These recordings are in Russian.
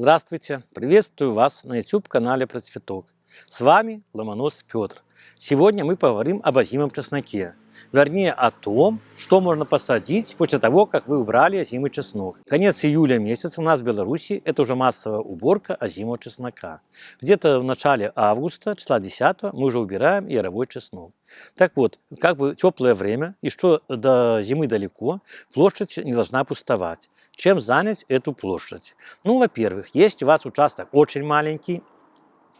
Здравствуйте! Приветствую вас на YouTube-канале Процветок. С вами Ломонос Петр. Сегодня мы поговорим об озимом чесноке. Вернее, о том, что можно посадить после того, как вы убрали озимый чеснок. Конец июля месяца у нас в Беларуси это уже массовая уборка озимого чеснока. Где-то в начале августа, числа 10, мы уже убираем яровой чеснок. Так вот, как бы теплое время, и что до зимы далеко, площадь не должна пустовать. Чем занять эту площадь? Ну, во-первых, есть у вас участок очень маленький,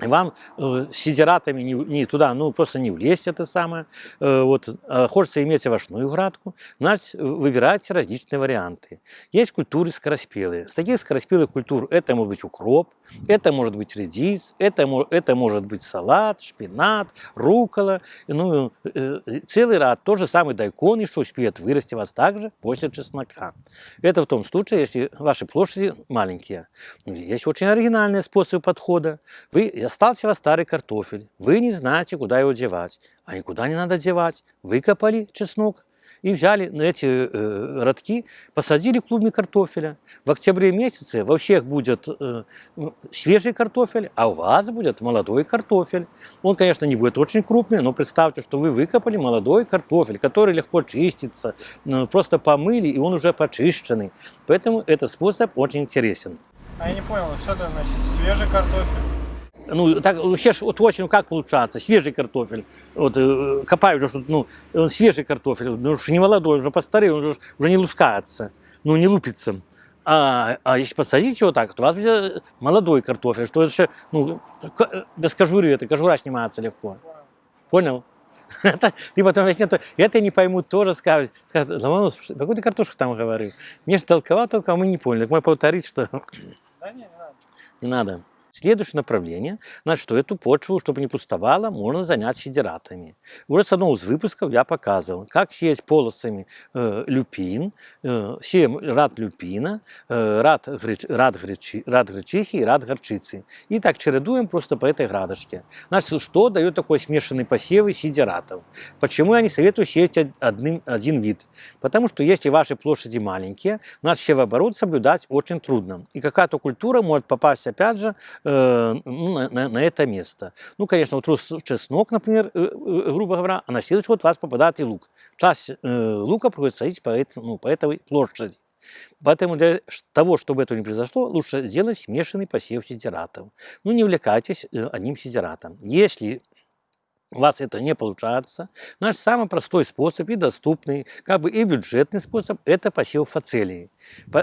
вам э, сидератами не, не туда, ну просто не влезть это самое. Э, вот, э, хочется иметь овощную градку, значит, выбирайте различные варианты. Есть культуры скороспелые. С таких скороспелых культур это может быть укроп, это может быть редис, это, это может быть салат, шпинат, рукола, ну, э, целый ряд. Тот же самый дайкон, что успеет вырасти вас также после чеснока. Это в том случае, если ваши площади маленькие. Ну, есть очень оригинальные способы подхода. Вы остался у вас старый картофель, вы не знаете, куда его девать. А никуда не надо девать. Выкопали чеснок и взяли на эти э, родки, посадили клубни картофеля. В октябре месяце во всех будет э, свежий картофель, а у вас будет молодой картофель. Он, конечно, не будет очень крупный, но представьте, что вы выкопали молодой картофель, который легко чистится, э, просто помыли, и он уже почищенный. Поэтому этот способ очень интересен. А я не понял, что это значит свежий картофель? Ну, так, вообще, вот очень, как получается, свежий картофель, вот, э, копаю уже, ну, он свежий картофель, ну, уж не молодой, уже постарел, он уже, уже не лускается, ну, не лупится. А, а если посадить его так, то у вас будет молодой картофель, что это, ну, без кожуры, это кожура снимается легко. Понял? Это, ты потом нет, это не поймут тоже скажут, скажут, ну, какую ты картошку там говорил? Мне же толковал, толковал, мы не поняли. Так мы повторить, что... Да не, не надо. Не надо. Следующее направление, значит, что эту почву, чтобы не пустовала, можно занять сидератами. Уже с одного из выпусков я показывал, как сеять полосами э, люпин, э, сеем рад люпина, э, рад, греч, рад, гречи, рад гречихи и рад горчицы. И так чередуем просто по этой градочке. Значит, что дает такой смешанный посев сидератов? Почему я не советую сеять одним, один вид? Потому что если ваши площади маленькие, значит, севооборот соблюдать очень трудно. И какая-то культура может попасть, опять же, Э, ну, на, на, это место. Ну, конечно, вот чеснок, например, э, э, грубо говоря, а на следующий год у вас попадает и лук. Часть лука приходится садить по, это, ну, по этой площади. Поэтому для того, чтобы этого не произошло, лучше сделать смешанный посев сидератов. Ну, не увлекайтесь одним сидератом. Если у вас это не получается, наш самый простой способ и доступный, как бы и бюджетный способ, это посев фацелии.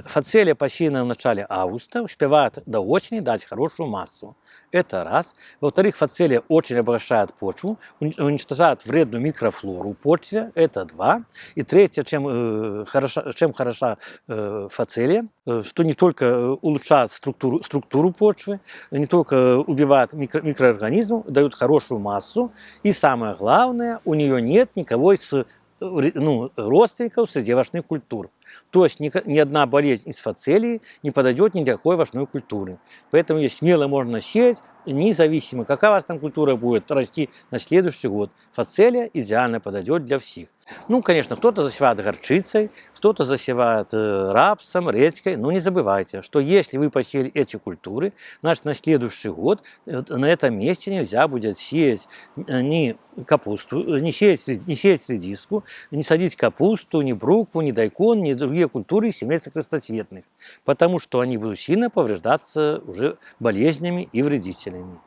Фацелия посеяна в начале августа, успевает до осени дать хорошую массу. Это раз. Во-вторых, фацелия очень обогащает почву, уничтожает вредную микрофлору почве. Это два. И третье, чем, э, хороша, чем хороша э, фацелия, э, что не только э, улучшает структуру, структуру почвы, не только убивает микро, микроорганизмов, дает хорошую массу. И самое главное, у нее нет никого из э, ну, родственников среди овощных культур. То есть ни, ни одна болезнь из фацелии не подойдет ни для какой овощной культуры. Поэтому ее смело можно сеять, независимо, какая у вас там культура будет расти на следующий год. Фацелия идеально подойдет для всех. Ну, конечно, кто-то засевает горчицей, кто-то засевает э, рапсом, редькой. Но не забывайте, что если вы посеяли эти культуры, значит, на следующий год э, на этом месте нельзя будет сеять э, ни капусту, э, не сеять, не сеять редиску, не садить капусту, ни брукву, ни дайкон, ни другие культуры семейства крестоцветных, потому что они будут сильно повреждаться уже болезнями и вредителями.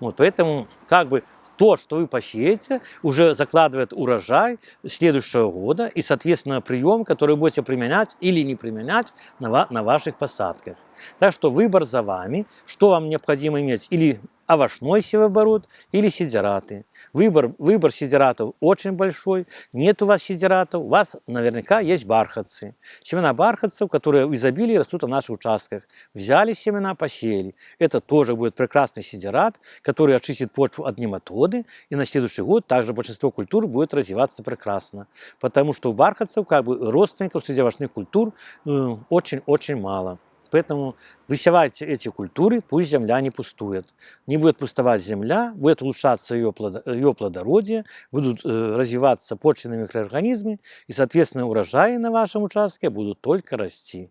Вот, поэтому как бы то, что вы посеете, уже закладывает урожай следующего года и, соответственно, прием, который будете применять или не применять на, на ваших посадках. Так что выбор за вами, что вам необходимо иметь, или овощной севооборот или сидераты. Выбор, выбор сидератов очень большой. Нет у вас сидератов, у вас наверняка есть бархатцы. Семена бархатцев, которые в изобилии растут на наших участках. Взяли семена, посеяли. Это тоже будет прекрасный сидерат, который очистит почву от нематоды. И на следующий год также большинство культур будет развиваться прекрасно. Потому что у бархатцев, как бы родственников среди овощных культур, э, очень-очень мало. Поэтому высевайте эти культуры, пусть земля не пустует. Не будет пустовать земля, будет улучшаться ее, ее плодородие, будут э, развиваться почвенные микроорганизмы, и, соответственно, урожаи на вашем участке будут только расти.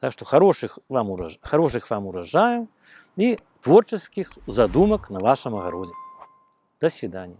Так что хороших вам, урож... хороших вам урожаев и творческих задумок на вашем огороде. До свидания.